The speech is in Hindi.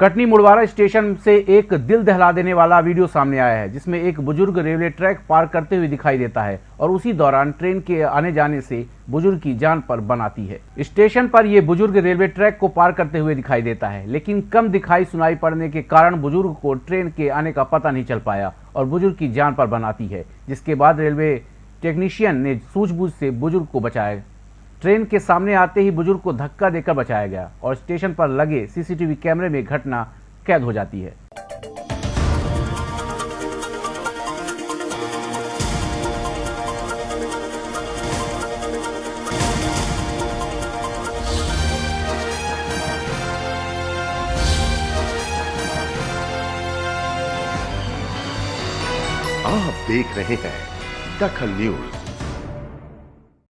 कटनी मुड़वारा स्टेशन से एक दिल दहला देने वाला वीडियो सामने आया है, जिसमें एक बुज़ुर्ग रेलवे ट्रैक पार करते हुए दिखाई देता है और उसी दौरान ट्रेन के आने जाने से बुज़ुर्ग की जान पर बनाती है। स्टेशन पर ये बुज़ुर्ग रेलवे ट्रैक को पार करते हुए दिखाई देता है, लेकिन कम दिखाई सुनाई पड़ने के कारण बुज़ुर्ग को ट्रेन के आने का पता नहीं चल पाया और बुज़ुर्ग की जान पर बनाती है, जिसके बाद रेलवे टेक्नीशियन ने सूझबूझ से बुज़ुर्ग को बचाया ट्रेन के सामने आते ही बुज़ुर्ग को धक्का देकर बचाया गया और स्टेशन पर लगे सीसीटीवी कैमरे में घटना कैद हो जाती है। आप देख रहे हैं दखल न्यूज़।